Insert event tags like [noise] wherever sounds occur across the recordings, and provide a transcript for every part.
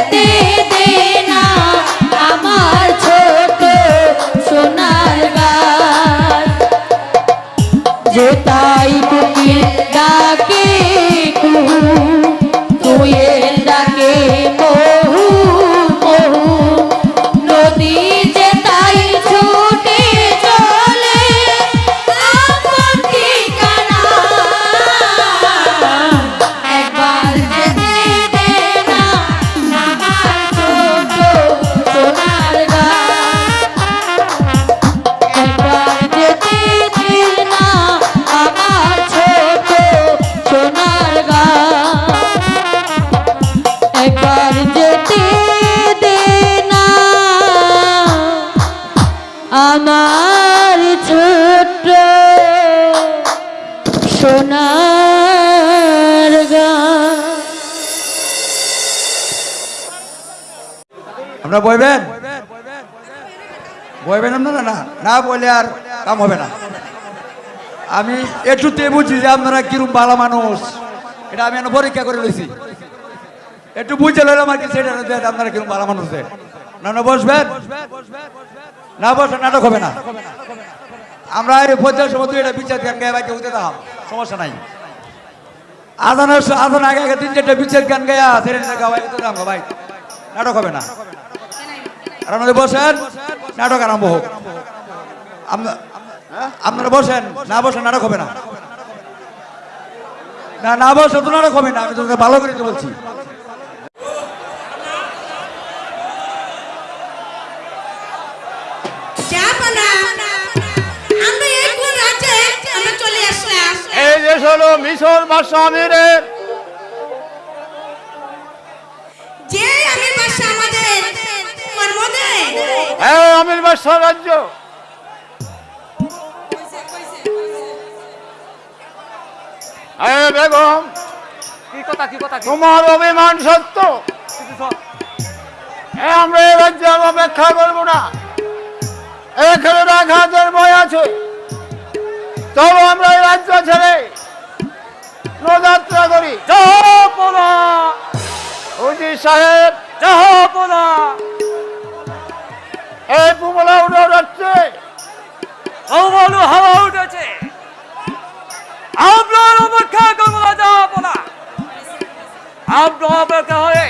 करते दे বলে আর কাম হবে না। আমি একটুতে বুঝি যে আপনারা কিরম ভালো মানুষ। এটা আমি এখন পরীক্ষা করে লইছি। একটু বুঝে লইলাম আর কি সেটা আপনারা কিরম ভালো মানুষ। না না, বসবেন। না বসে নাটক হবে না। আমরা এই পঞ্চাশ সময় এটা বিচার গান গায়ে বাইকে উঠে দাম সমস্যা নাই। আদানের আদান আগে আগে তিন চারটে বিচার গান গায়া সেরে গাওয়াই উঠে দাম ভাই নাটক হবে না। আর বসেন, নাটক আরম্ভ হোক। আপনারা বসেন না বসেন নাটক হবে না। না না বসে তো নাটক হবে না আমি তোকে ভালো করে তো বলছি। এই কোন রাজ্যে আমরা চলে আসলাম। এই দেশ হলো মিশর বা যে আমি বাসা আমাদের কর্মদে হ্যাঁ আমির বাদশাহ রাজ্য। বেগম কি কথা কি কথা? তোমার অভিমান সত্য। আমরা এই রাজ্যে অপেক্ষা করব না। এখানে রাখাদের ভয় আছে। চলো আমরা এই রাজ্য ছেড়ে যাত্রা করি। হুজি সাহেব এই পুমলা উঠে আমালু হাওয়া উঠেছে। আপনার অপেক্ষা করব না। জাহাপনা আপনার অপেক্ষা হয়ে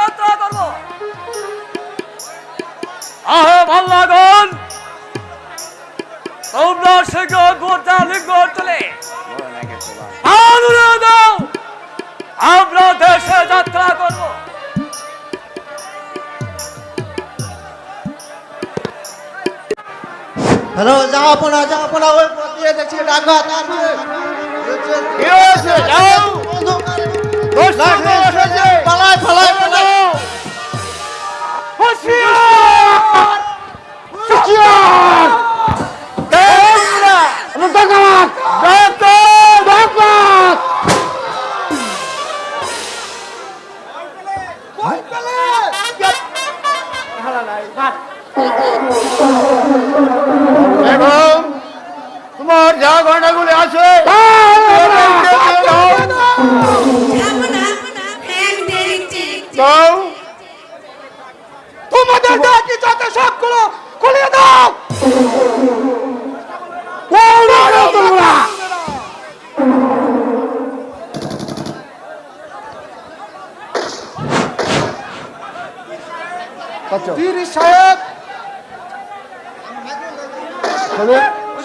যাত্রা করব। আহে ভাল্লাগন তোমরা শীঘ্র গোটা লিঙ্গ চলে আমরা দেশে যাত্রা করব। হ্যালো জাহাপনা জাহাপনা ওই পথ দিয়ে দেখছি ডাকাত আছে কি হয়েছে? যাও। দোস্ত লাঠি এসেছে পালাই পালাই পালাই বেগম তোমার যা গয়নাগুলি আছে তোমাদের যাতে সবগুলো দাও? তোমরা তিরিশ সাহেব।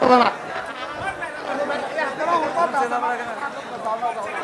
জাপানা আমার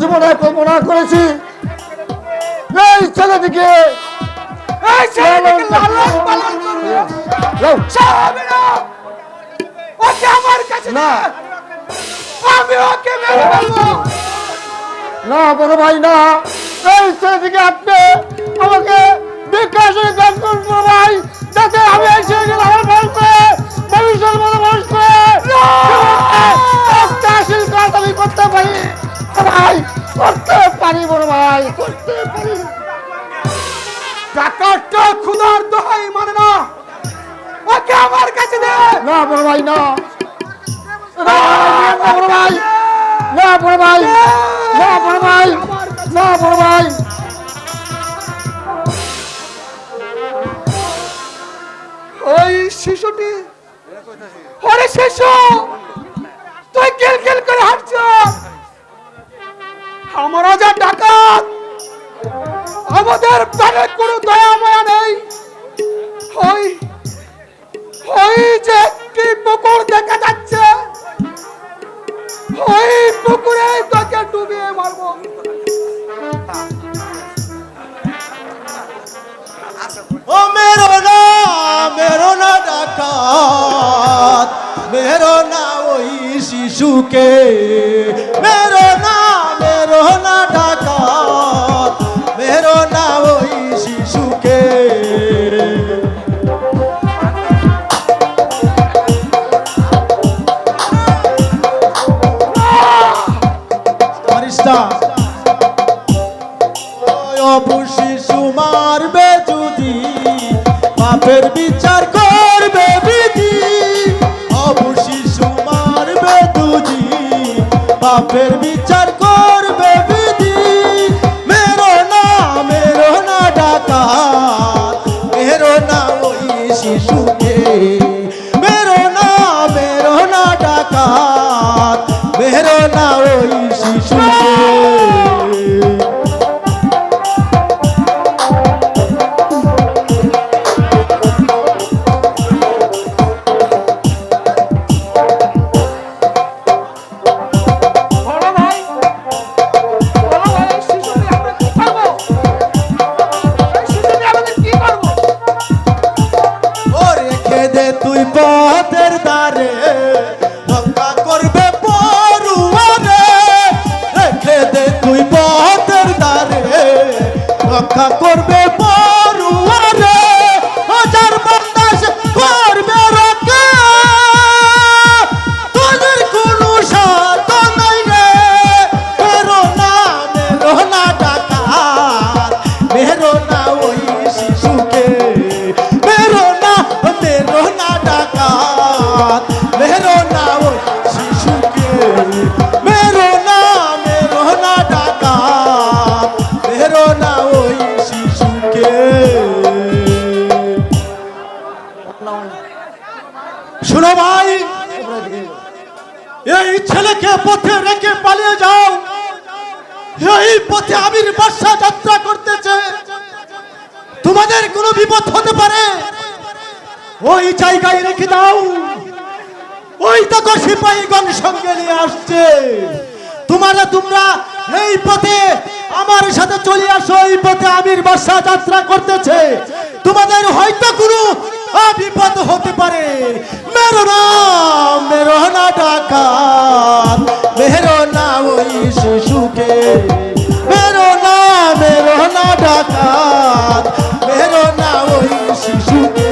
জীবনে কল্পনা করেছি। এই ছেলেটিকে এই ছেলেটিকে লালন পালন করবে। লাও। সে হবে না ওকে আমার কাছে না। আমি ওকে মেরে ফেলব। না বড় ভাই না। এই ছেলেটিকে আপনি আমাকে বিকাশে গান করুন ভাই যাতে আমি এই ছেলেকে লালন পালন করে ভবিষ্যৎ মতো মানুষ করে একটা আশীল কাজ আমি করতে পারি। ভাই করতে পারি বড় ভাই করতে পারি। ডাকাতটা খুদার দোহাই মানে না। ওকে আমার কাছে দে। না বড় ভাই না। না বড় ভাই না বড় ভাই না বড় ভাই না বড় ভাই। ওই শিশুটি ওরে শিশু তুই গেল গেল করে হাঁটছ। আমরা যা ডাকাত, আমাদের কোনো দয়া মায়া নেই যে একটি পুকুর দেখা যাচ্ছে, ওই পুকুরে তোকে ডুবিয়ে মারবো। ও মেরো না মেরো না ডাকাত, মেরো না ওই শিশুকে, মেরো না মেরো না ডাকাত মেরো না ওই শিশুকে শিশু মারবে যদি, বাপের বিচার করবে বিধি। অপু শিশু মারবে দুজি বাপের বিচার ডাকা বর্ষা যাত্রা করতেছে। তোমাদের হয়তো কোনো বিপদ হতে পারে। মেরো না মেরো না ডাকাত। মেরো না ওই শিশুকে। মেরো না মেরো না ডাকাত। মেরো না ওই শিশুকে।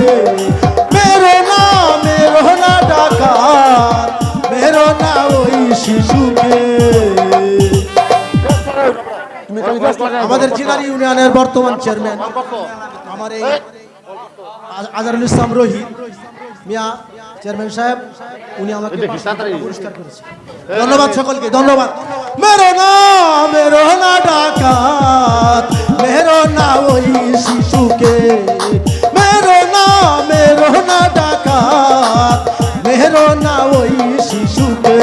মেরো না মেরো না ডাকাত। মেরো না ওই শিশুকে। আমাদের জিলার ইউনিয়নের বর্তমান চেয়ারম্যান আমার এই আজ- আজহারুল ইসলাম রোহিত মিয়া চেয়ারম্যান সাহেব উনি আমাকে পুরস্কার করেছে। ধন্যবাদ সকলকে ধন্যবাদ। মেরো না মেরো না ডাকাত মেরো না ওই শিশুকে। মেরো না মেরো না ডাকাত মেরো না ওই শিশুকে।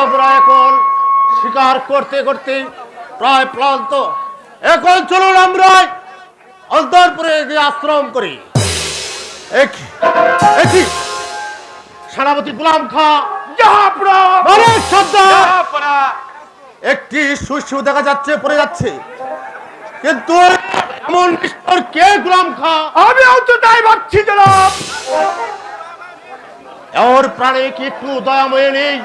আমরা এখন শিকার করতে করতে প্রায় ক্লান্ত এখন চলুন আমরা অন্তরপুরে গিয়ে আশ্রম করি। সেনাপতি গোলাম খা। একটি শস্য দেখা যাচ্ছে পড়ে যাচ্ছে। কিন্তু এমন নিষ্ঠুর কে গোলাম খা? আমি তো তাই ভাবছি জনাব। ওর প্রাণে কি একটু দয়াময় নেই?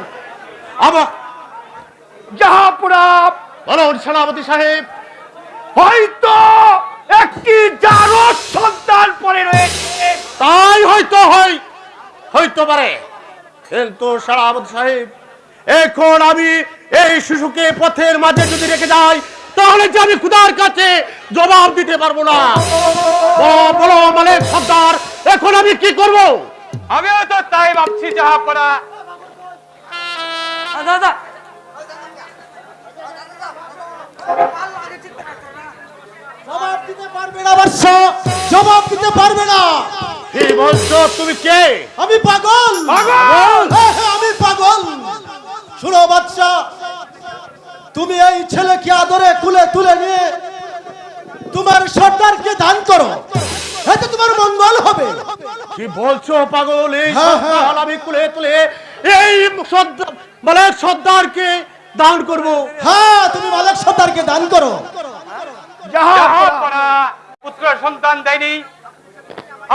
আবার জাহাপুরা বলুন সেনাপতি সাহেব। হয়তো একটি জারদ সন্তান পরে রয়েছে। তাই হয়তো হয় হইতে পারে। কিন্তু সেনাপতি সাহেব এখন আমি এই শিশুকে পথের মাঝে যদি রেখে যাই তাহলে যে আমি খুদার কাছে জবাব দিতে পারব না। বলো বলো মানে সর্দার এখন আমি কি করব? আমিও তো তাই ভাবছি জাহাপুরা দাদা। জবাব দিতে পারবে না বর্ষ জবাব দিতে পারবে না। কি বলছো তুমি কে? আমি পাগল। পাগল! হ্যাঁ, হ্যাঁ, আমি পাগল। শুনো বাচ্চা তুমি এই ছেলেকে আদরে কুলে তুলে নিয়ে তোমার সর্দারকে দান করো। এতে তোমার মঙ্গল হবে। কি বলছো পাগল? এই হ্যাঁ, হ্যাঁ। আমি কুলে তুলে এই সর্দার মানে সর্দারকে দান করব। হ্যাঁ তুমি মালিক সর্দারকে দান করো। পুত্র সন্তান দেয়নি।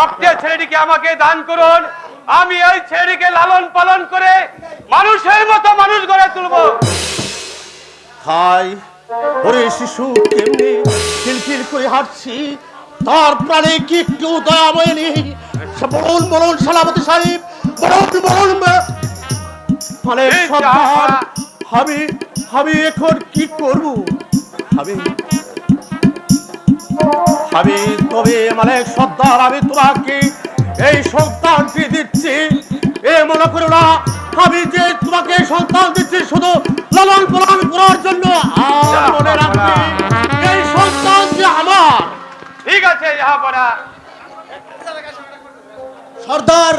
আপনার ছেলেটিকে আমাকে দান করুন। আমি ওই ছেলেটিকে লালন পালন করে মানুষের মতো মানুষ গড়ে তুলবো। খাই। ওরে শিশু কেমনি খিলখিল করে হাঁটছি? তার প্রাণে কি একটু দয়াময় নেই? সে বলুন বলুন সালামতি সাহেব বলুন বলুন বে- এই সর্দার যা- আমি আমি এখন কি করব? আমি আমি তবে মানে সর্দার আমি তোমাকে এই সন্তানটি দিচ্ছি? এ মনে করো না আমি যে তোমাকে সন্তান দিচ্ছি শুধু লালন পালন করার জন্য। আর মনে রাখবে এই সন্তান যে আমার। ঠিক আছে সর্দার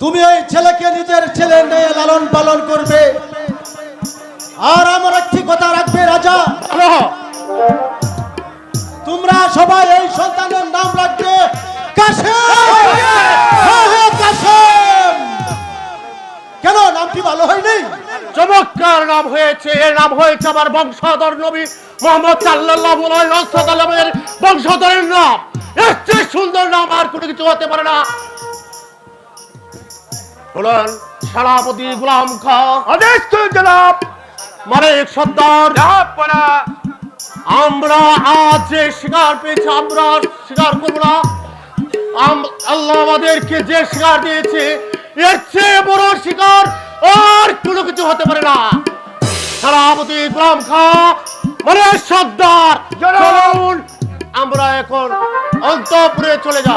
তুমি এই ছেলেকে নিজের ছেলে নিয়ে লালন পালন করবে। আর আমার একটি কথা রাখবে রাজা। বলো, তোমরা সবাই এই সন্তানের নাম রাখবে কাসেম হ্যাঁ, হ্যাঁ, কেন নামটি ভালো হয়নি? চমৎকার নাম হয়েছে এর নাম হয়েছে আমার বংশধর নবী মোহাম্মদ সাল্লাল্লাহু বংশধরের নাম। এর চেয়ে সুন্দর নাম আর কোনো কিছু হতে পারে না। বলেন সেনাপতি গোলাম খা আদেশ জনাব। সর্দার। জাহাপুরা আমরা আজ যে শিকার পেয়েছি আমরা শিকার না আল্লাহ আমাদেরকে যে শিকার দিয়েছে এর চেয়ে বড় শিকার আর কোনো কিছু হতে পারে না সেনাপতি গোলাম খা মানে সর্দার! চলুন আমরা এখন অন্তপুরে চলে যাই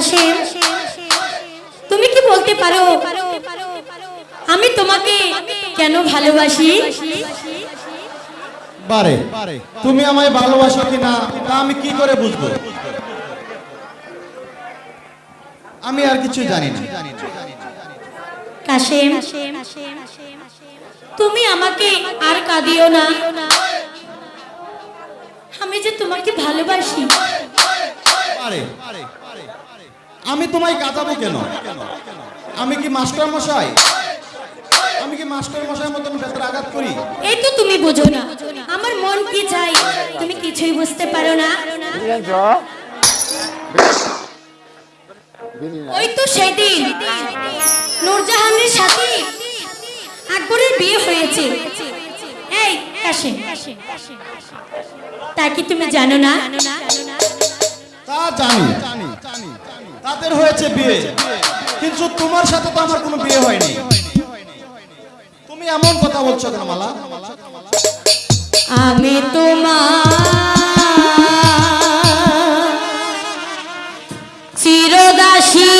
জনাব তুমি কি বলতে পারো আমি তোমাকে কেন ভালোবাসি? বারে তুমি আমায় ভালোবাসো কিনা তা আমি কি করে বুঝব? আমি আর কিছু জানি না। কাশেম তুমি আমাকে আর কাঁদিও না। আমি যে তোমাকে ভালোবাসি। আমি তোমায় কাঁদাবো কেন? আমি কি মাস্টার মশাই? আমি কি মাস্টার মশাই মতন ভেতরে আঘাত করি? এই তো তুমি বোঝো না। আমার মন কি চাই? তুমি কিছুই বুঝতে পারো না। ওই তো সেদিন। নূরজাহানের সাথে আকবরের বিয়ে হয়েছে। এই, কাশিম। তা কি তুমি জানো না? তা জানি। তাদের হয়েছে বিয়ে। কিন্তু তোমার সাথে তো আমার কোনো বিয়ে হয়নি। তুমি এমন কথা বলছো কেন, মালা? আমি তোমার চিরদাসী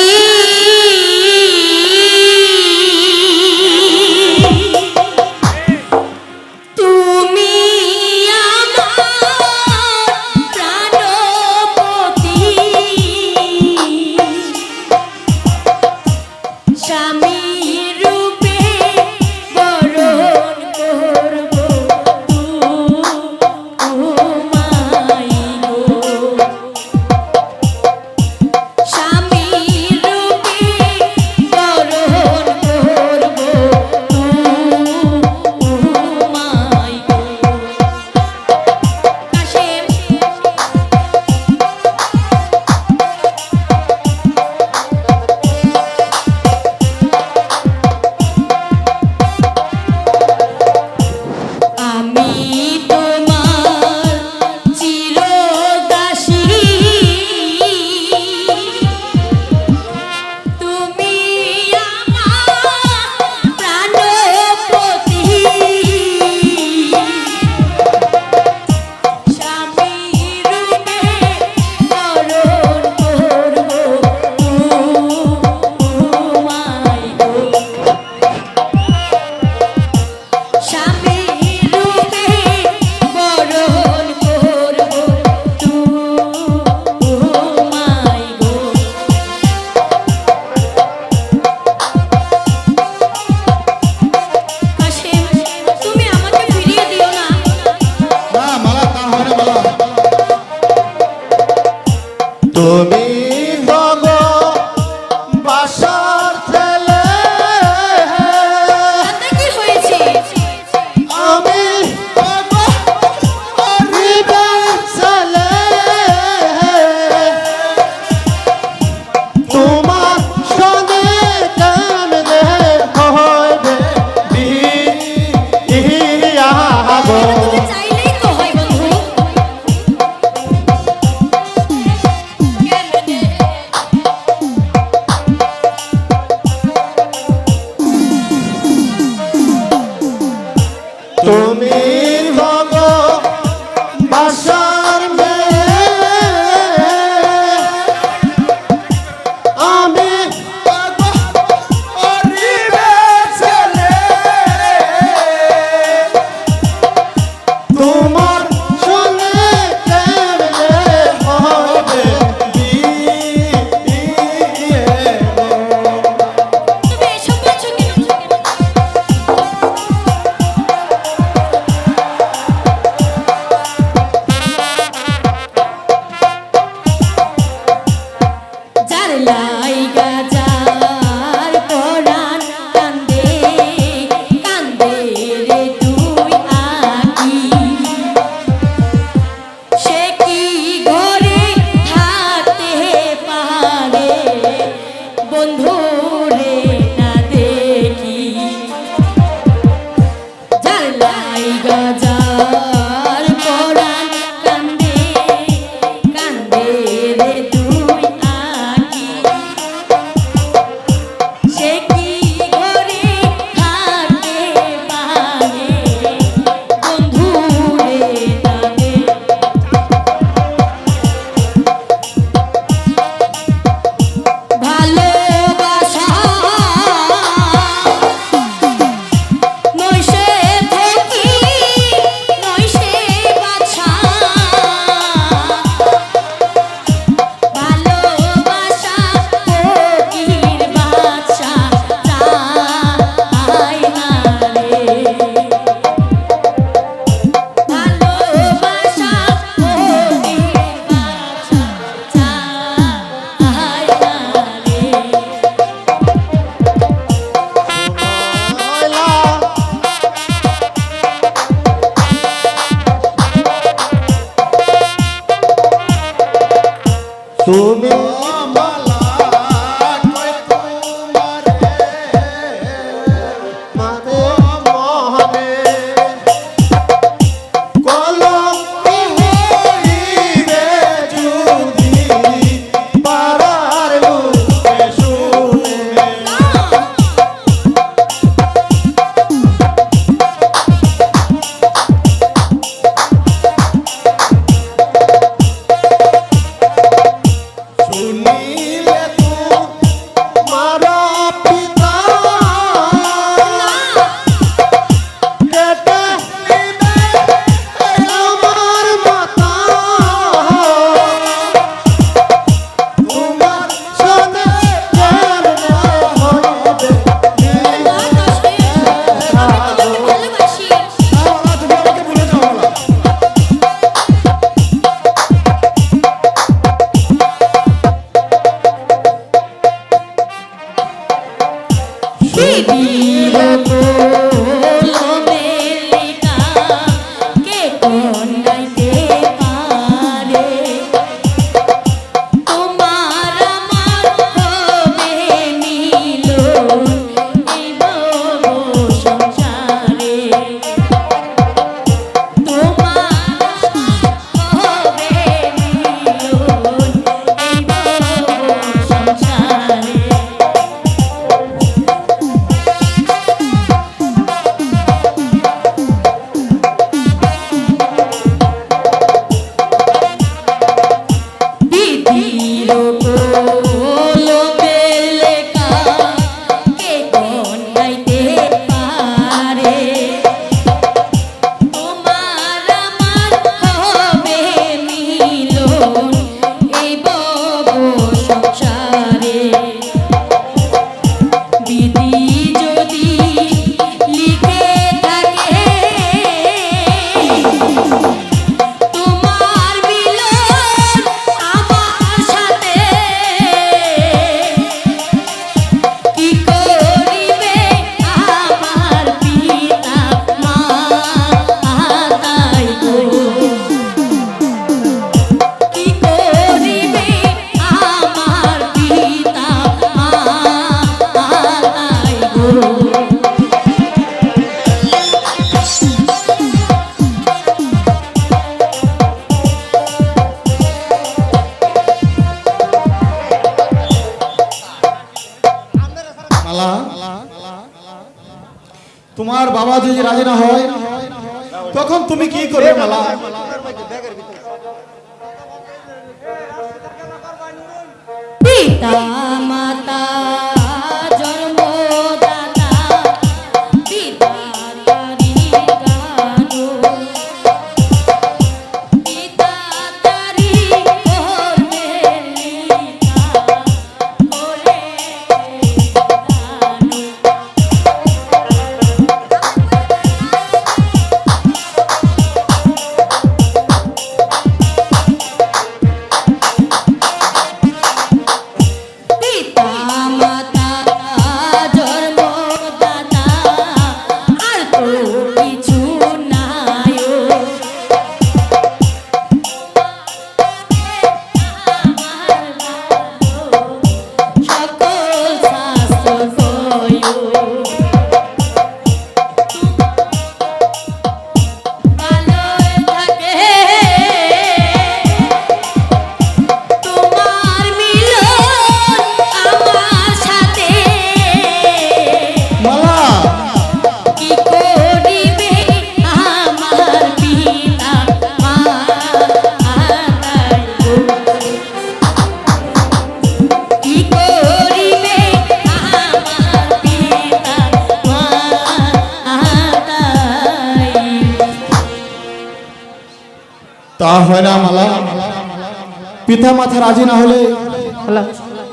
পিতা মাতা রাজি না হলে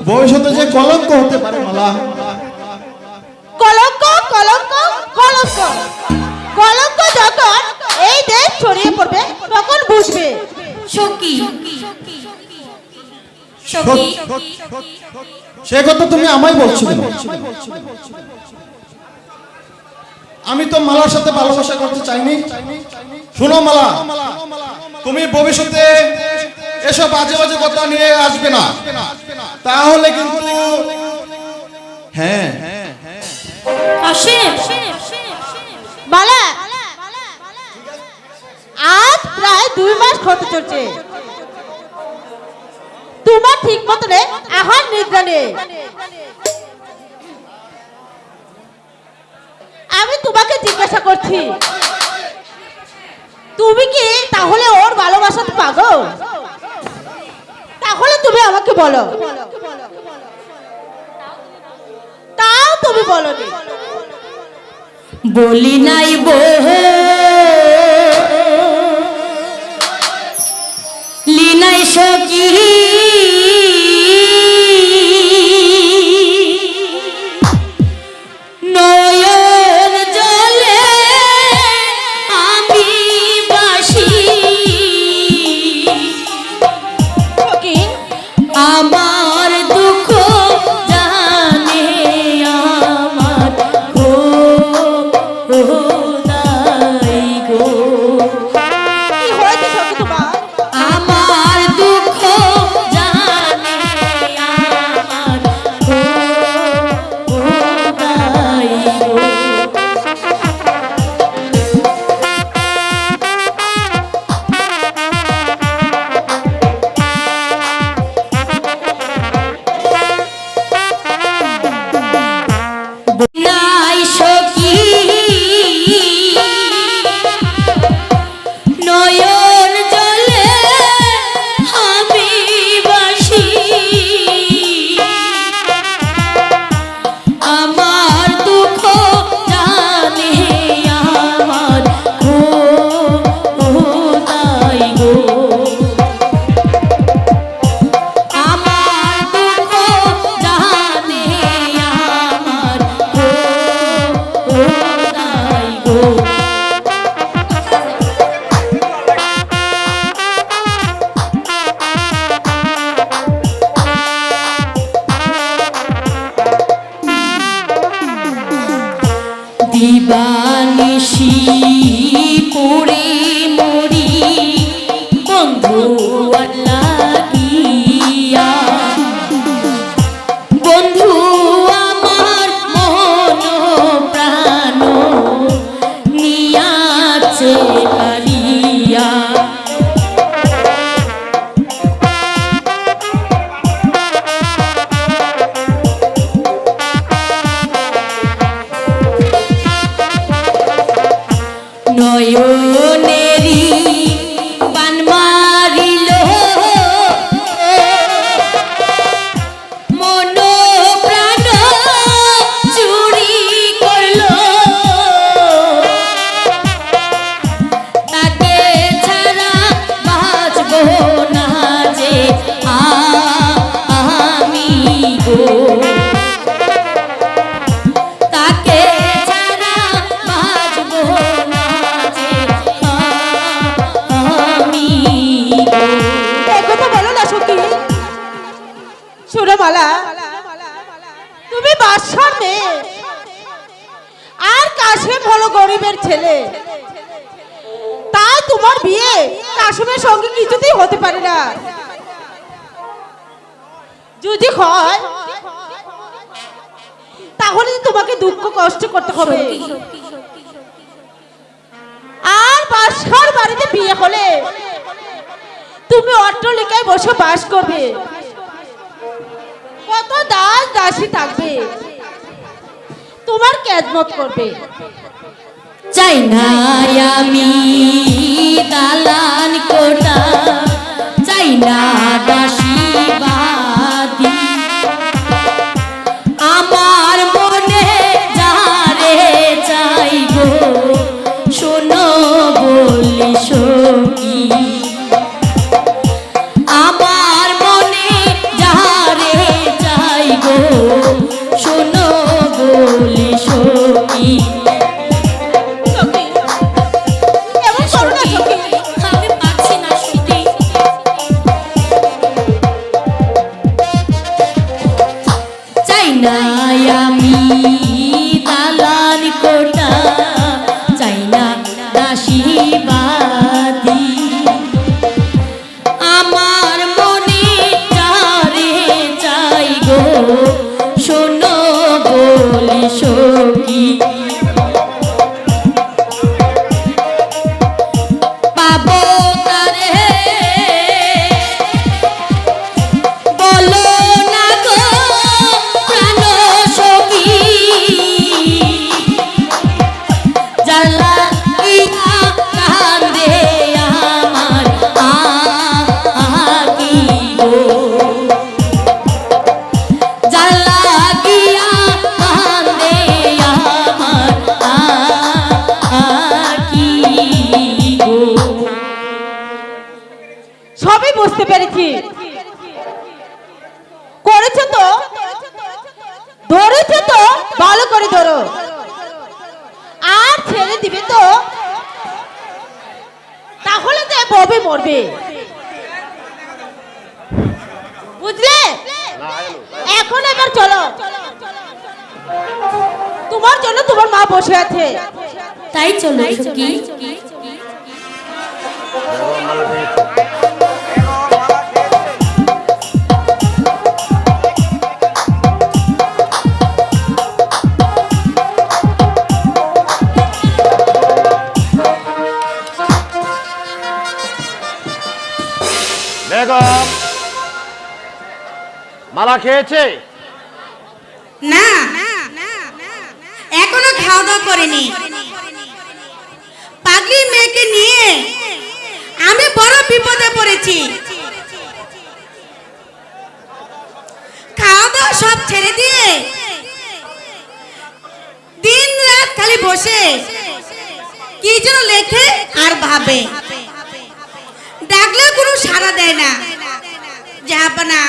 ভবিষ্যতে যে কলঙ্ক হতে পারে মালা। কলঙ্ক কলঙ্ক কলঙ্ক। কলঙ্ক যখন এই দেশ ছড়িয়ে পড়বে তখন বুঝবে। সখী। সখী। সে কথা তুমি আমায় বলছো আমি তো মালার সাথে ভালোবাসা করতে চাইনি। শোনো মালা তুমি ভবিষ্যতে এসব বাজে বাজে কথা নিয়ে আসবে না। তাহলে কিন্তু হ্যাঁ। আজ প্রায় দুই মাস হতে চলছে। তোমার ঠিক মতনে আহার নিদ্রা নেই। আমি তোমাকে জিজ্ঞাসা করছি, তুমি কি তাহলে ওর ভালোবাসাতে পাগল? তাহলে তুমি আমাকে বলো। তাও তুমি বলো বলি নাই বহ। লিনাই সখী। গো করতে হবে। আর বাদশার বাড়িতে বিয়ে হলে তুমি অট্টলিকায় বসে বাস করবে। কত দাস দাসী থাকবে। তোমার কেদমত করবে। চাই না আমি দালান কোটা চাই না দাসীবাদী চাই গো পেরেছি করেছে তো? ধরেছে তো? ভালো করে ধরো। আর ছেড়ে দিবে তো? তাহলে তো ববে মরবে। বুঝলে? এখন এবার চলো। তোমার জন্য তোমার মা বসে আছে। তাই চলো, সখী। বেগম মালা খেয়েছে? না, এখনও খাওয়া দাওয়া করেনি। পাগলি মেয়েকে নিয়ে আমি বড় বিপদে পড়েছি। খাওয়া দাওয়া সব ছেড়ে দিয়ে দিন রাত খালি বসে, কি যেন লেখে আর ভাবে। ডাকলেও কোনো সাড়া দেয় না। জাহাপানা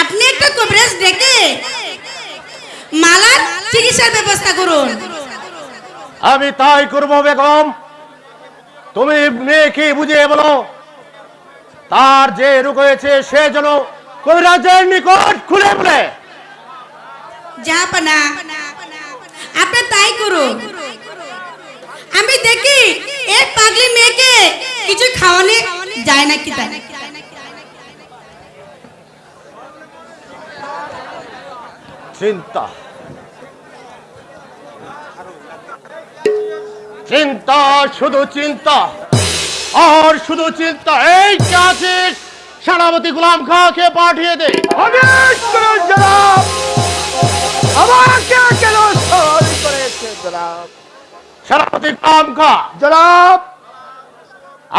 আপনি একটা কবিরাজ ডেকে মালার চিকিৎসার ব্যবস্থা করুন। আমি তাই করব বেগম। তুমি মেয়েকে বুঝিয়ে বলো তার যে রোগ হয়েছে সে যেন কবিরাজের নিকট খুলে বলে। জাহাপানা আপনি তাই করুন। আমি দেখি এই পাগলি মেয়েকে কিছু খাওয়ানো যায় না কি তাই? চিন্তা। চিন্তা, শুধু চিন্তা। আর শুধু চিন্তা, এই আছিস, সেনাপতি গোলাম খাঁকে পাঠিয়ে দে। আমাকে কেন সহজ করেছে সেনাপতি কামকা জনাব!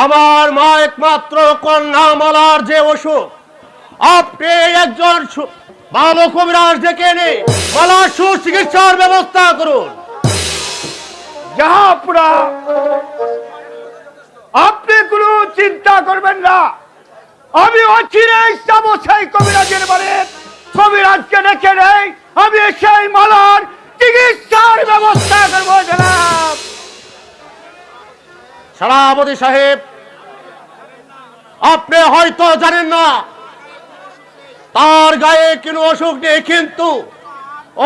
আমার মা একমাত্র কন্যা মালার যে অসুখ। আপনি একজন ভালো কবিরাজ ডেকে এনে মালার সুচিকিৎসার ব্যবস্থা করুন। আপনি কোনো চিন্তা করবেন না। আমি অচিরেই যাব সেই কবিরাজের বাড়ি কবিরাজকে ডেকে নেই। আমি সেই মালার চিকিৎসার ব্যবস্থা করব, জনাব। সেনাপতি সাহেব, আপনি হয়তো জানেন না, তার গায়ে কোনো অসুখ নেই, কিন্তু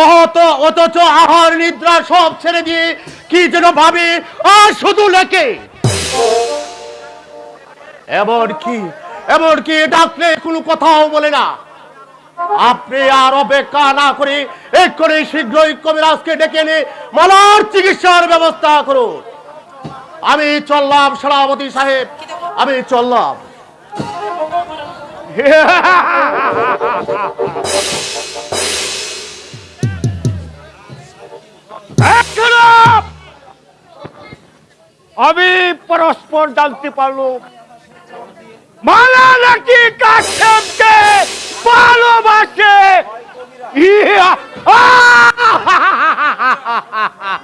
অহত অথচ আহার নিদ্রা সব ছেড়ে দিয়ে কি যেন ভাবে, আর শুধু লেখে। এমন কি এমন কি ডাকলে কোনো কথাও বলে না। আপনি আর অপেক্ষা না করে এক্ষুনি শীঘ্রই কবিরাজকে ডেকে এনে মালার চিকিৎসার ব্যবস্থা করুন। আমি চললাম সেনাপতি সাহেব, আমি চললাম! আমি পরস্পর জানতে পারলাম। মালা নাকি কাশেমকে ভালোবাসে। [laughs]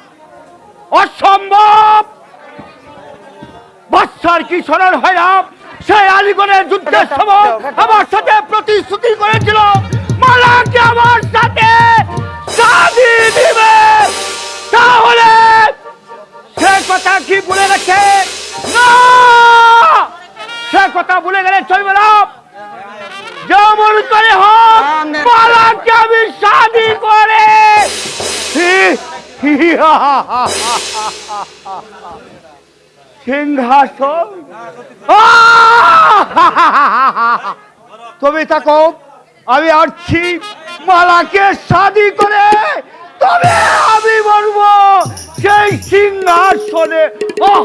অসম্ভব। বাচ্চার কি স্মরণ হয় না সেই আলিগড়ের যুদ্ধের সময় আমার সাথে প্রতিশ্রুতি করেছিল। মালাকে আমার সাথে দিবে। তাহলে সে কথা কি ভুলে গেছে? না! সে কথা ভুলে গেলে চলবে না। যেমন করে হোক মালাকে আমি শাদি করে সিংহাসন! তুমি থাকো আমি আসছি মালাকে শাদি করে তবে আমি বলব সেই সিংহাসনে আহ!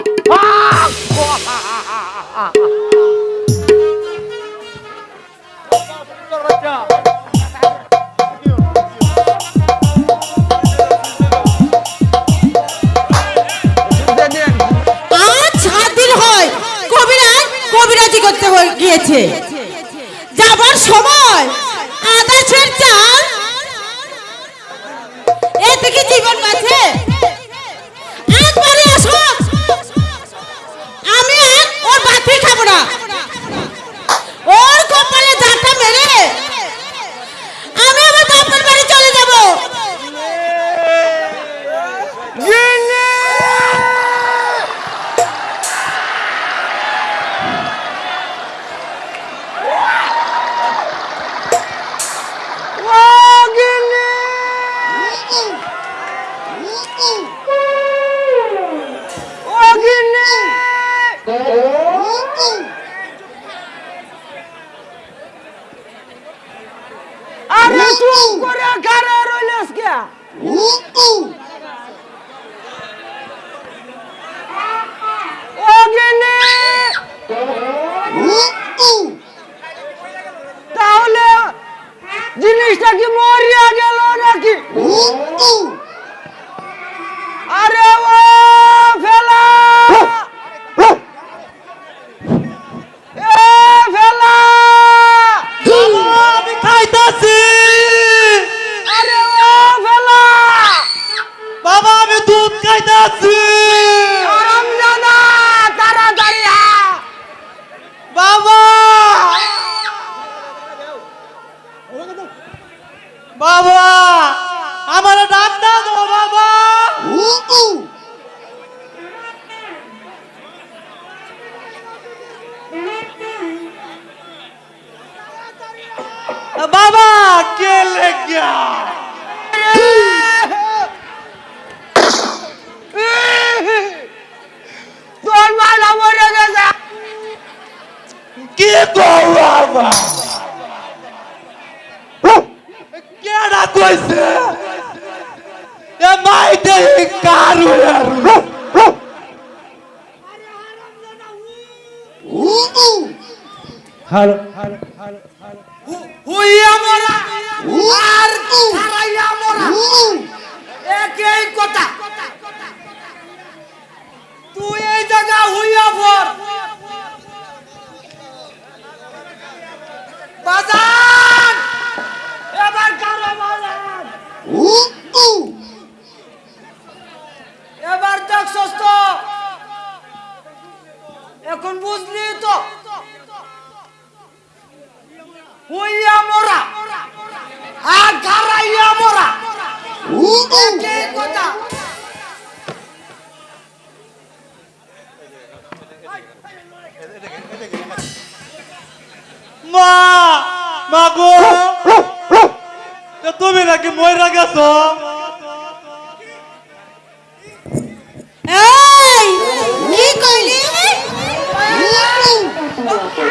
Quero é conhecer! É mais de caro! Bazaar! হ্যাঁ। এবার দেখ সস্ত এখন বুঝলি তো? হইয়া মরা। আর ঘাড়াইয়া মরা। কথা। মা মা গো। তা তুমি নাকি ময়রা গেছো? এই কি কইলি? আন্তরাসা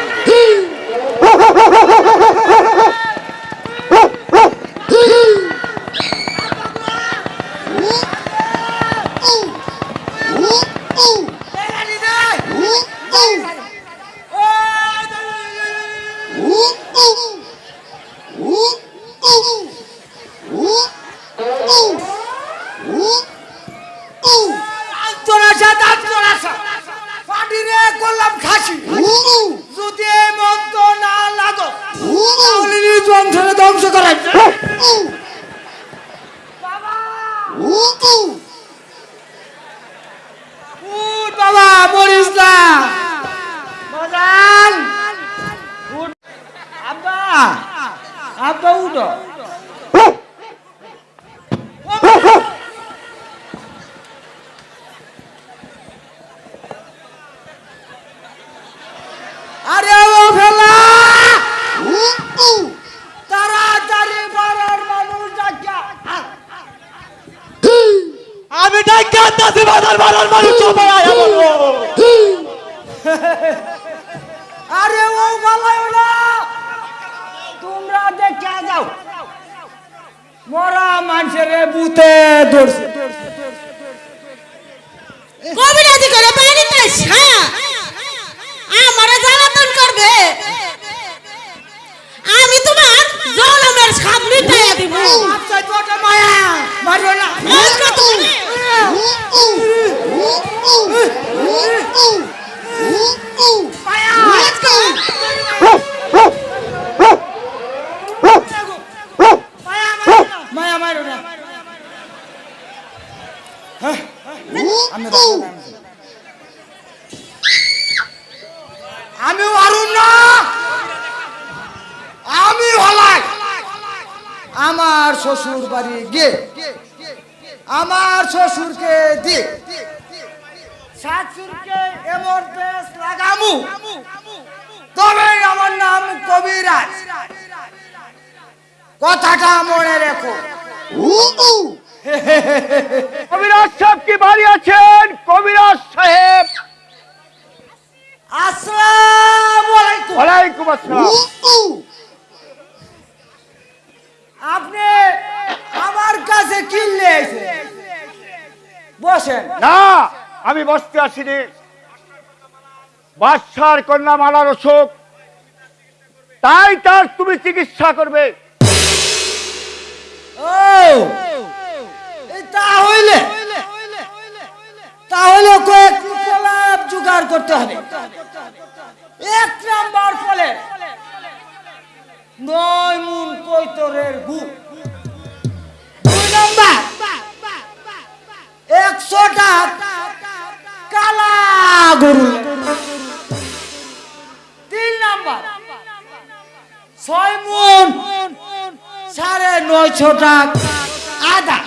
যদি এই মন্ত্র না লাগো তাহলে বংশকে ধ্বংস উঠ বাবা মরিস না। আব্বা আব্বা উঠো। আরে ও ফেলা! তাড়াতাড়ি পাড়ার মানুষ ডাকিয়া। আমি ডাক্কা আনতাছি বাজার বাজার মানুষ সবাই আয়া বলো। আরে ও বালাই না তোমরা দেখে যাও। মরা মানুষের বুতে ধরছে। কবিরাজি করে ছায়া আমার জ্বালাতন করবে। আমি তোমার জলমের সাপ মিটাইয়া দিব। আচ্ছা তোটা মায়া মারো না। আজকে তুমি মায়া মারো না। হ্যাঁ, আমি আমি পারুম না। আমি হলাই। আমার শ্বশুর বাড়ি গিয়ে আমার শ্বশুরকে শাশুড়কে এমন লাগামু। তবে আমার নাম কবিরাজ। কথাটা মনে রেখো। [laughs] কবিরাজ সাহেব কি বাড়ি আছেন? কবিরাজ সাহেব। আসসালামু আলাইকুম। ওয়ালাইকুম আসসালাম। আপনি আমার কাছে কিনলে বসেন। না আমি বসতে আসিনি। বাদশার কন্যা মালার অসুখ তাই তার তুমি চিকিৎসা করবে। ও এই তাহলে তাহলে কয়েক লাভ জোগাড় করতে হবে। এক নাম্বার ফলে নয় মুন কৈতরের গু দুই নাম্বার, একশোটা কালা গরু। তিন নাম্বার, ছয় মুন সাড়ে নয়শোটা আদা।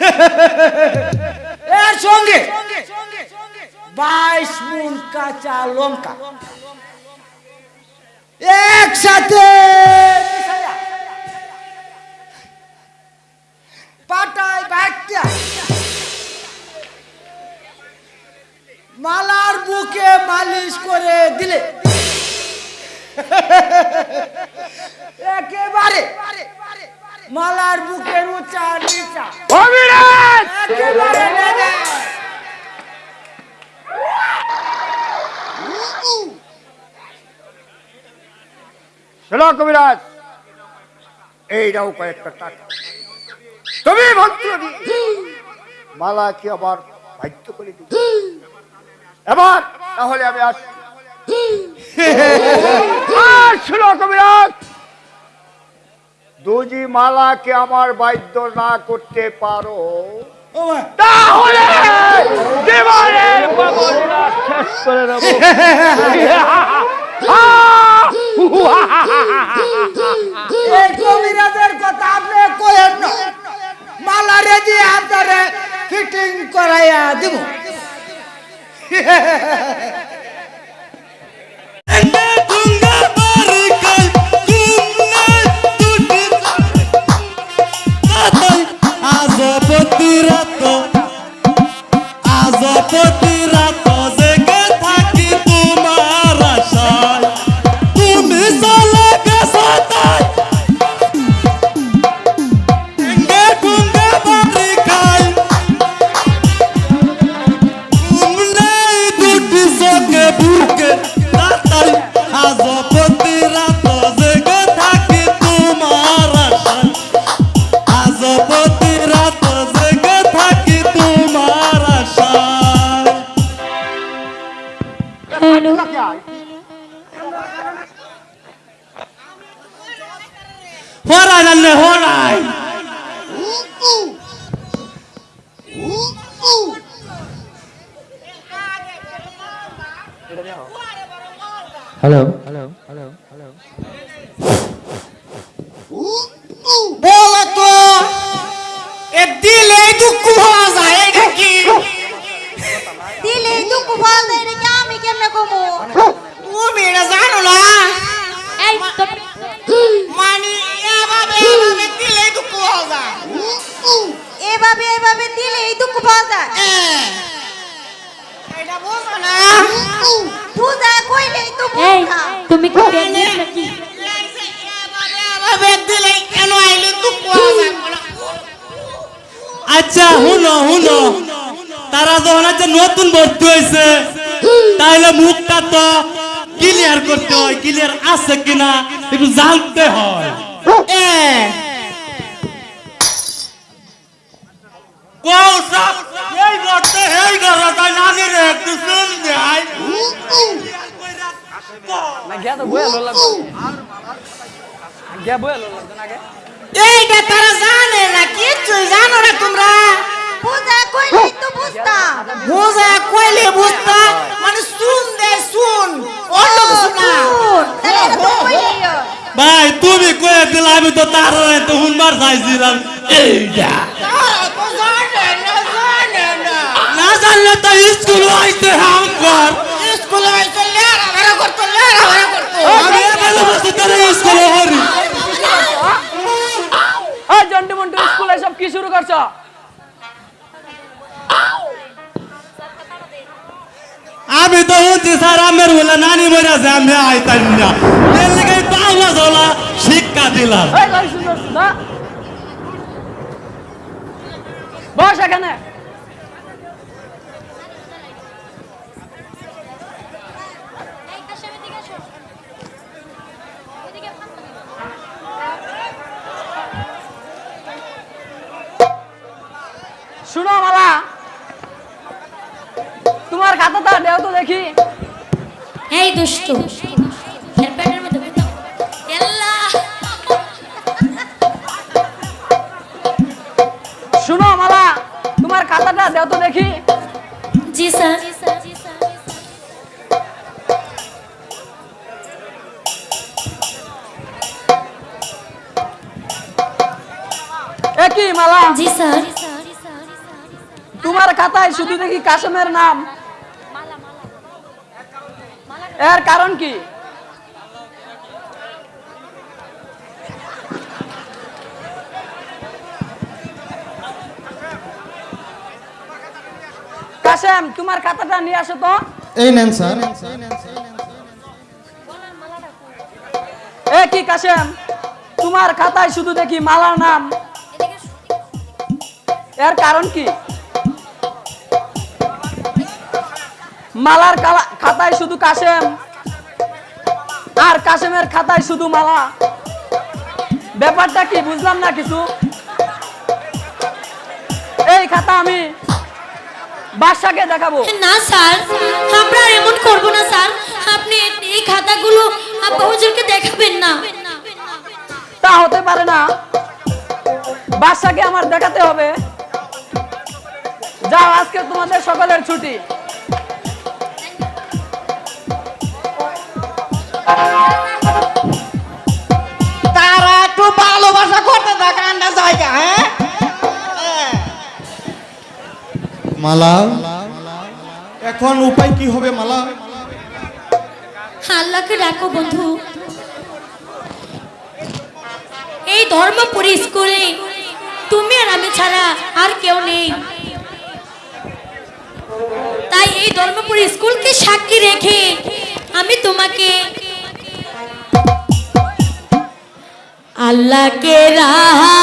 [laughs] এর সঙ্গে বাইশ মুন কাঁচা লঙ্কা। একসাথে পাটায় বাট্টা মালার বুকে মালিশ করে দিলে। [laughs] একেবারে মালার বুকের উঁচা নিচা। কবিরাজ একেবারে নেবে। শোনো কবিরাজ। এইটাও কয়েকটা টাকা। তুমি দিয়ে মালা কি আবার বাধ্য করে দিবে এবার তাহলে আমি আসি [laughs] আর শোনো কবিরাজ। দুজি মালাকে আমার বাধ্য না করতে পারো। তাহলে কবিরাজের কথা আপনি কইেন না। মালা রেডি আপনারে ফিটিং করাইয়া দিব। রাত আজপতি রাত lại lần này hello. হুনো তারা যখন আচ্ছা নতুন ভর্তি হয়েছে তাহলে মুখটা তো ক্লিয়ার করতে হয় ক্লিয়ার আছে কিনা একটু জানতে হয়। এইটা তারা জানে না কিছুই জানো না তোমরা। বুঝা কইলে তো বুঝতাম বোঝা কইলে বুঝতা মানে শুন দে শুন অন্য কিছু না হয়। ভাই তুমি কয়ে দিলে আমি তো তার তো হুনবার চাইছিলাম এইটা না জানে না না জানলে তো স্কুল আইতে হাম কর স্কুলে হয়তো লেখাপড়া করতো লেখাপড়া করতো আমি এবেলে বসে তারা হরি এই জন্টু মন্টু স্কুলে সব কি শুরু করছ আমি তো হচ্ছি স্যার, আমের বলে নানি মরে আছে, আমি আইতাম না। আওয়াজ হলা, শিক্ষা দিলাম। বস এখানে। শুনো, মালা। তোমার খাতাটা দেও তো দেখি। এই দুষ্ট এর মধ্যে শুনো মালা তোমার খাতাটা দেও তো দেখি। জি স্যার। একই মালা? জি স্যার। তোমার খাতায় শুধু দেখি কাশেমের নাম। এর কারণ কি? কাশেম তোমার খাতাটা নিয়ে আসো তো। এই নেন স্যার। এ কি কাশেম? তোমার খাতায় শুধু দেখি মালার নাম। এর কারণ কি? মালার খাতায় শুধু কাশেম। আর কাশেমের খাতায় শুধু মালা। ব্যাপারটা কি বুঝলাম না কিছু? এই খাতা আমি বাদশাকে দেখাবো। না স্যার। আমরা এমন করব না স্যার। আপনি এই খাতাগুলো আব্বা হুজুরকে দেখাবেন না। তা হতে পারে না। বাদশাকে আমার দেখাতে হবে। যাও আজকে তোমাদের সকলের ছুটি। তারা একটু ভালোবাসা করতে থাকে আন্ডা জায়গা হ্যাঁ? মালা এখন উপায় কি হবে মালা আল্লাহকে ডাকো বন্ধু। এই ধর্মপুরী স্কুলে তুমি আর আমি ছাড়া আর কেউ নেই। তাই এই ধর্মপুরী স্কুলকে সাক্ষী রেখে আমি তোমাকে আল্লাহকে রাহা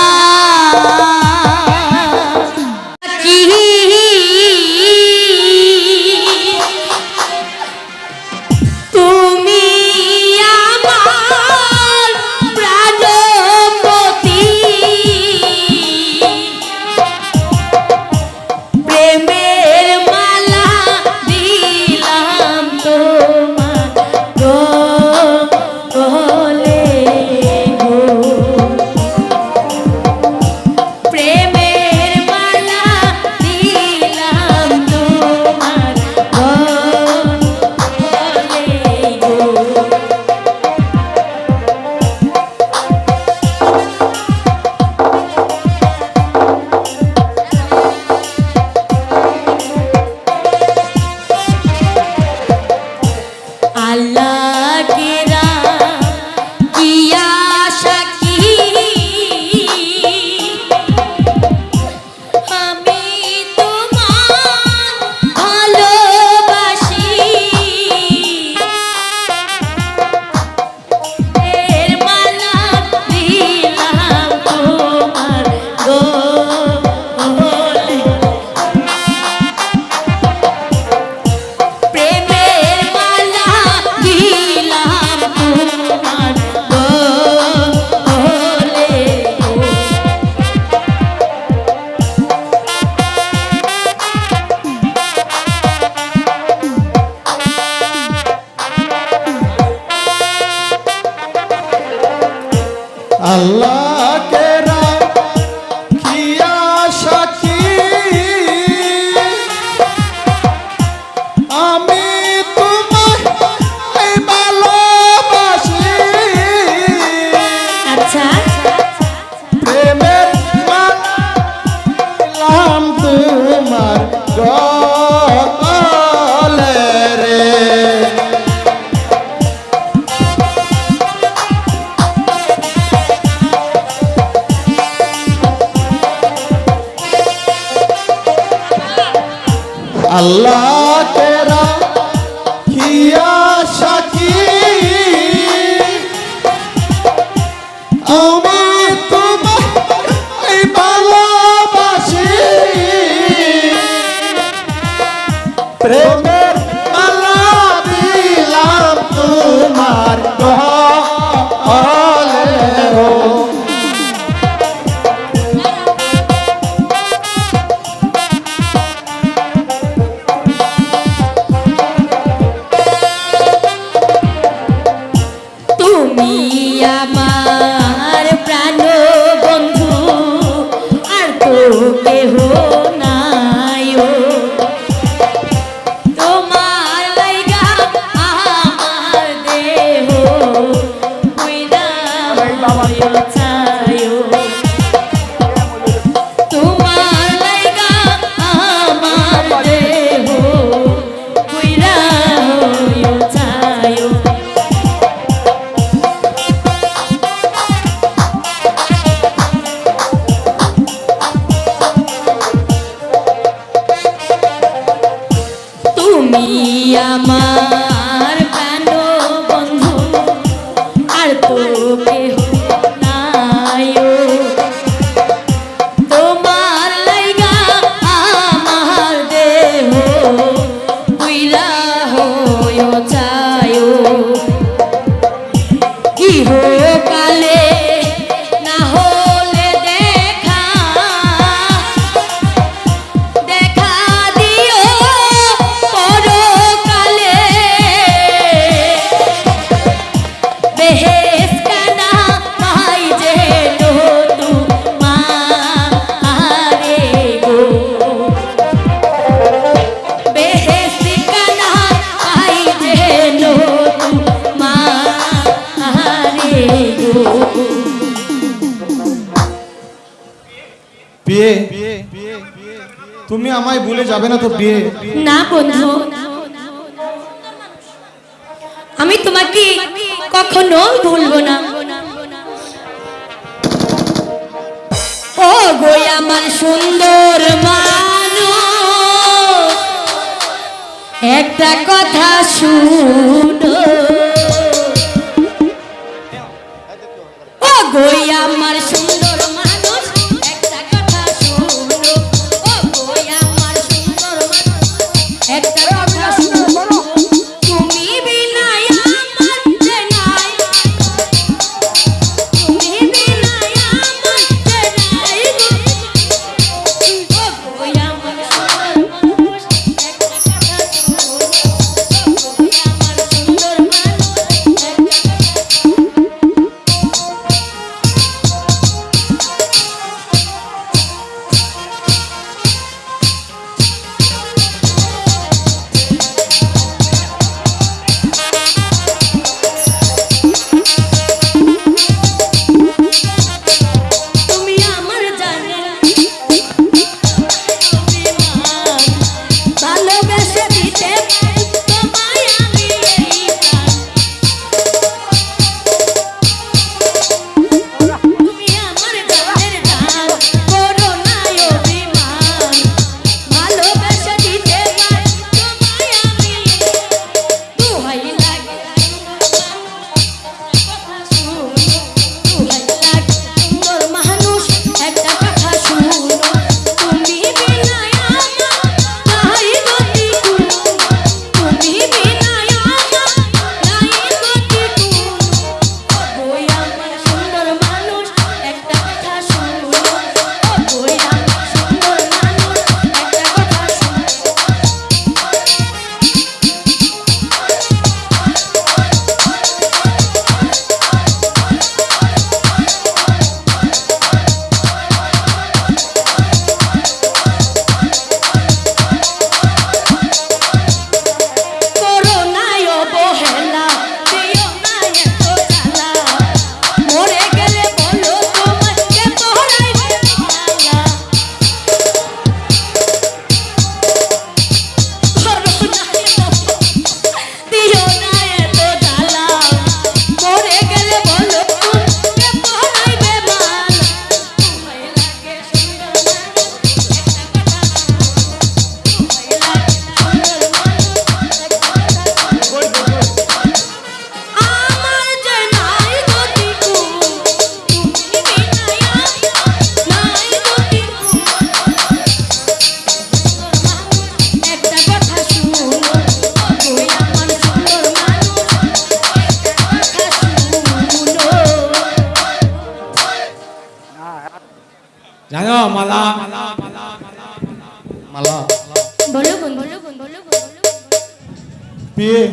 বিয়ে।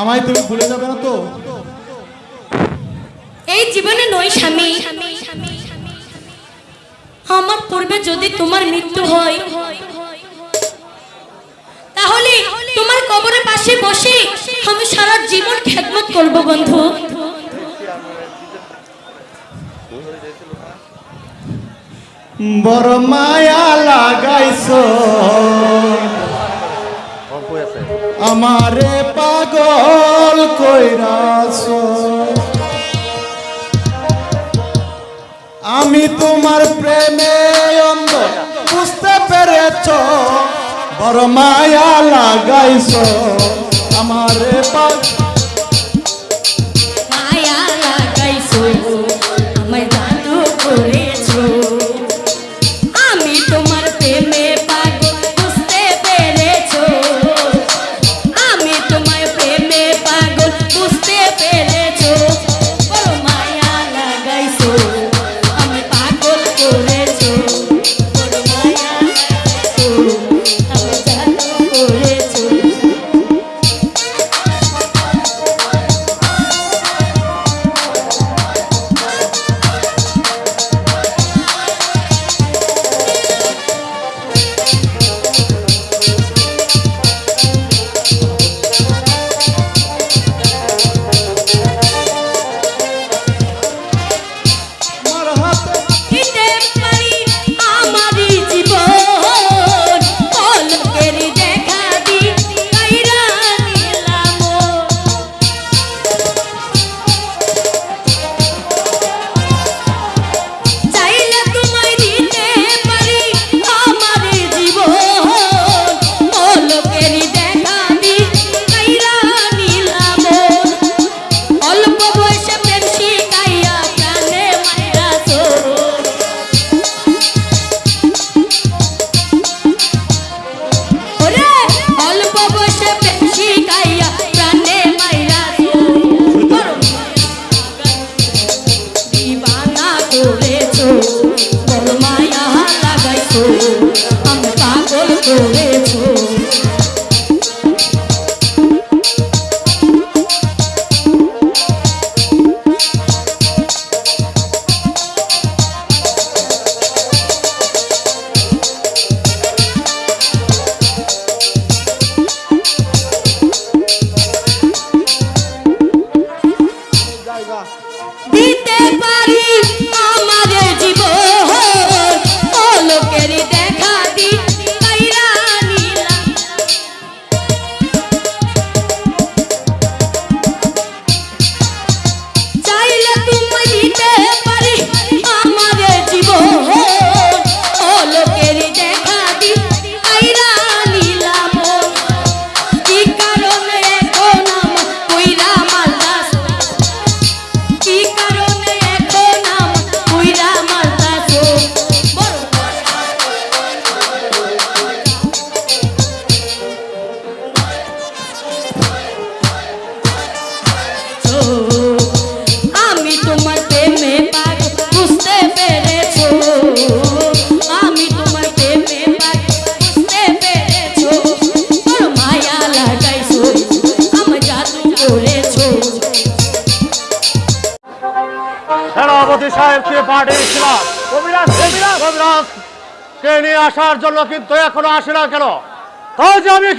আমায় তুমি ভুলে যাবে না তো? এই জীবনে নই স্বামী। আমার পূর্বে যদি তোমার মৃত্যু হয় তাহলে তোমার কবরের পাশে বসে আমি সারা জীবন খেদমত করব বন্ধু। বড় মায়া লাগাইছো। আমারে পাগল কইরাছ। আমি তোমার প্রেমে অন্ধ বুঝতে পেরেছ বড় মায়া লাগাইছ। আমারে পাগল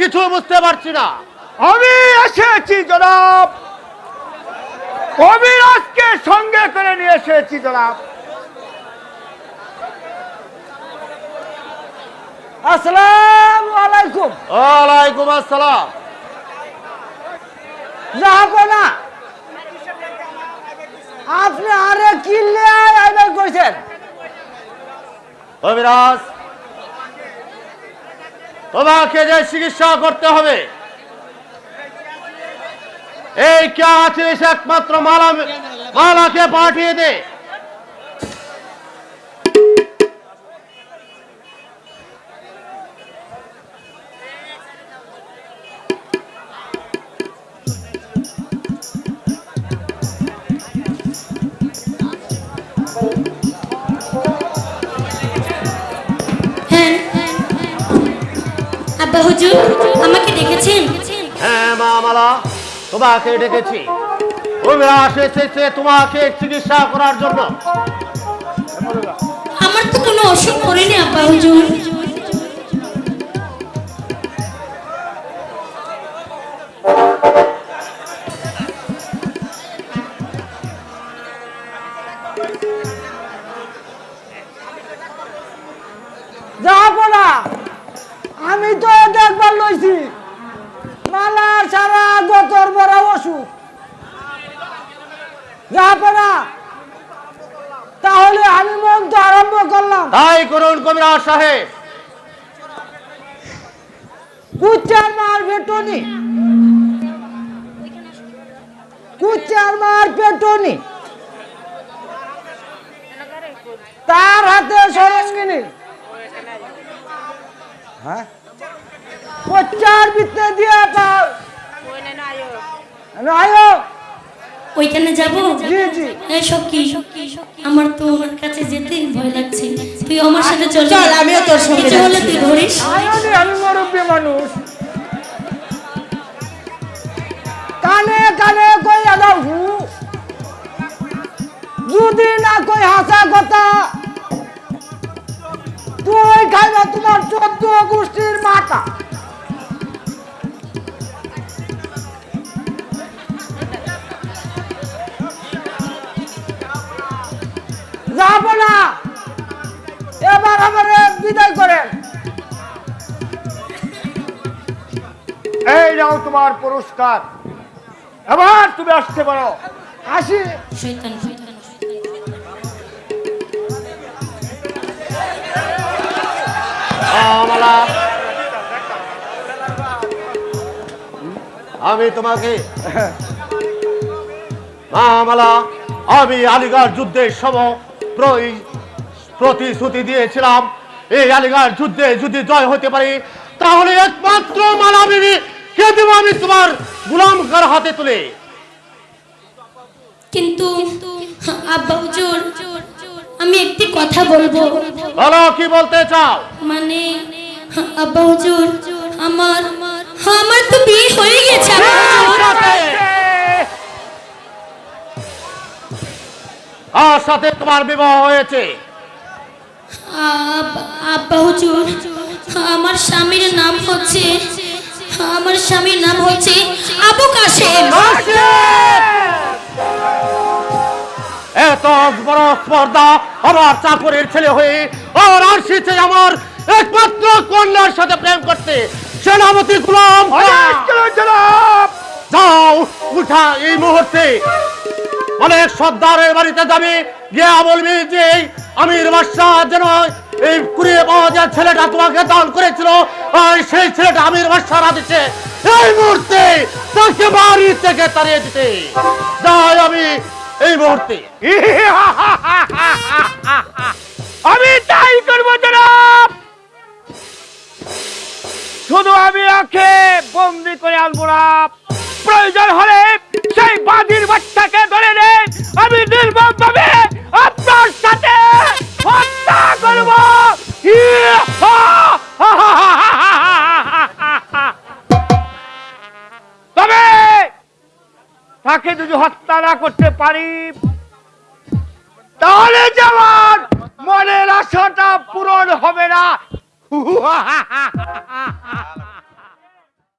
কিছু বুঝতে পারছি না। আমি এসেছি জনাব। কবিরাজকে সঙ্গে করে নিয়ে এসেছি জনাব। আসসালামু আলাইকুম। ওয়ালাইকুম আসসালাম। জাহাপনা আপনি আরে কিনলে আইবেন কইছেন কবিরাজ তোমাকে যে চিকিৎসা করতে হবে এই কে আছে একমাত্র মালা মালাকে পাঠিয়ে দে। আব্বা হুজুর আমাকে ডেকেছেন। হ্যাঁ মা মালা তোমাকে ডেকেছি। কবিরাজ এসেছে তোমাকে চিকিৎসা করার জন্য। আমার তো কোনো অসুখ করেনি আব্বা হুজুর। দেখবার লইছি। মালা সারা গতর বড় অসুখ। তাহলে আমি মন তো আরম্ভ করলাম। তাই করুন কবিরাজ সাহেব। কুচার মার পেটনি। কুচার মার পেটনি। তার হাতে সরঙ্গিনী। হ্যাঁ? কোচার ভিতরে দিয়ে পাও আয়ো। ওইখানে যাব? জি জি। এই সখী আমার তো ওনার কাছে যেতে ভয় লাগছে। তুই আমার সাথে চল চল, আমিও তোর সঙ্গে কিছু হলে তুই ধরিস। আমি মুরব্বী মানুষ। কানে কানে কই আদাও হু? যদি না কই হাসা কথা তুই খাইবা তোমার চোদ্দ গোষ্ঠীর মাটা এবার আমার বিদায় করেন। এই নাও তোমার পুরস্কার। এবার তুমি আসতে পারো। আসি। আমি তোমাকে মালা আমি আলিগড় যুদ্ধের সম প্র- প্রতিশ্রুতি দিয়েছিলাম। এই আলিগড় যুদ্ধে যদি জয় হতে পারি তাহলে একমাত্র মালা বিবি কে দেবো আমি তোমার গুলাম কার হাতে তুলে? কিন্তু আব্বা হুজুর আমি একটি কথা বলব। বলো কি বলতে চাও? মানে আব্বা হুজুর আমার আমার তো বিয়ে হয়ে গেছে আর সাথে তোমার বিবাহ হয়েছে। আব্বা হুজুর আমার স্বামীর নাম হচ্ছে আমার স্বামীর নাম হচ্ছে আবু কাশেম। এত বড় স্পর্ধা আমার চাকরের ছেলে হয়ে আর আসছে আমার একমাত্র কন্যার সাথে প্রেম করতে সেনাপতি গুলাম যাও উঠা এই মুহূর্তে। অনেক সর্দারের বাড়িতে যাবি। গিয়ে বলবি যে আমির বাদশাহ যেন এই কুড়িয়ে পাওয়া যায় ছেলেটা তোমাকে দান করেছিল। সেই ছেলেটা আমির বাদশাহ দিচ্ছে এই মুহূর্তে তাকে বাড়ি থেকে তাড়িয়ে দিতে। যাই আমি এই মুহূর্তে। আমি তাই করব জনাব। শুধু আমি ওকে বন্দি করে আনব না। প্রয়োজন হলে সেই বাদির বাচ্চাকে ধরে নে আমি নির্মম ভাবে আপনার সাথে হত্যা করব। তবে তাকে যদি হত্যা না করতে পারি, তাহলে যেমন মনের আশাটা পূরণ হবে না।